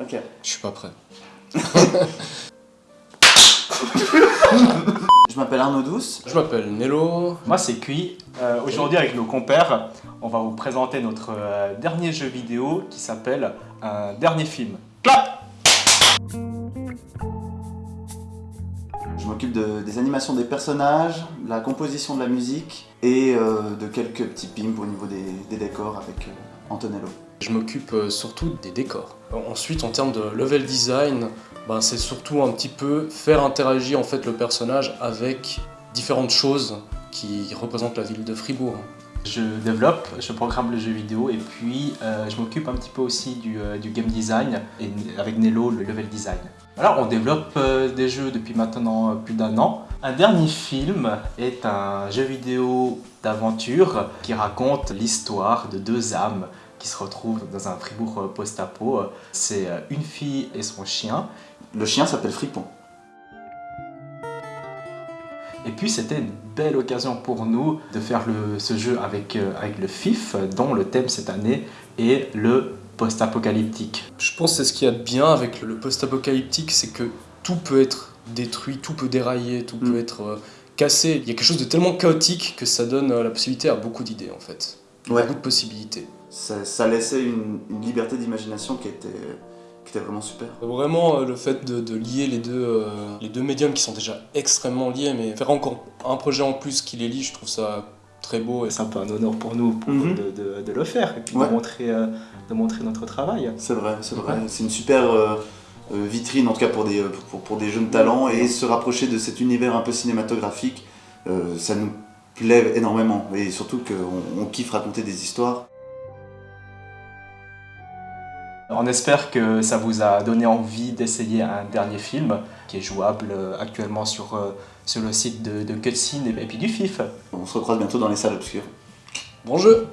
Ok. Je suis pas prêt. Je m'appelle Arnaud Douce. Je m'appelle Nello. Moi c'est Cui. Euh, Aujourd'hui avec nos compères, on va vous présenter notre euh, dernier jeu vidéo qui s'appelle Un dernier film. Clap Je m'occupe de- des animations des personnages, la composition de la musique et euh, de quelques petits pimps au niveau des, des décors avec euh, Antonello. Je m'occupe euh, surtout des décors. Ensuite, en termes de level design, ben, c'est surtout un petit peu faire interagir en fait le personnage avec différentes choses qui représentent la ville de Fribourg. Je développe, je programme le jeu vidéo et puis euh, je m'occupe un petit peu aussi du, euh, du game design et avec Nello le level design. Alors on développe euh, des jeux depuis maintenant euh, plus d'un an. Un dernier film est un jeu vidéo d'aventure qui raconte l'histoire de deux âmes qui se retrouvent dans un Fribourg post-apo. C'est euh, une fille et son chien. Le chien s'appelle Fripon. Et puis c'était une belle occasion pour nous de faire ce jeu avec, euh, avec le FIF, dont le thème cette année est le post-apocalyptique. Je pense que c'est ce qu'il y a de bien avec le post-apocalyptique, c'est que tout peut être détruit, tout peut dérailler, tout Mm. peut être euh, cassé. Il y a quelque chose de tellement chaotique que ça donne euh, la possibilité à beaucoup d'idées en fait. Ouais. Beaucoup de possibilités. Ça, ça laissait une, une liberté d'imagination qui était, qui était vraiment super. Vraiment, euh, le fait de, de lier les deux, euh, les deux médiums qui sont déjà extrêmement liés, mais faire encore un projet en plus qui les lie, je trouve ça très beau. Et C'est un peu un honneur pour nous pour- Mhm. de, de- de le faire et puis Ouais. de, montrer, euh, de montrer notre travail. C'est vrai, c'est vrai. Ouais. C'est une super euh, vitrine, en tout cas pour des, euh, pour, pour des jeunes talents, et se rapprocher de cet univers un peu cinématographique, euh, ça nous plaît énormément. Et surtout qu'on on kiffe raconter des histoires. On espère que ça vous a donné envie d'essayer un dernier film qui est jouable euh, actuellement sur, euh, sur le site de, de Cutscene et, et puis du FIF. On se recroise bientôt dans les salles obscures. bon jeu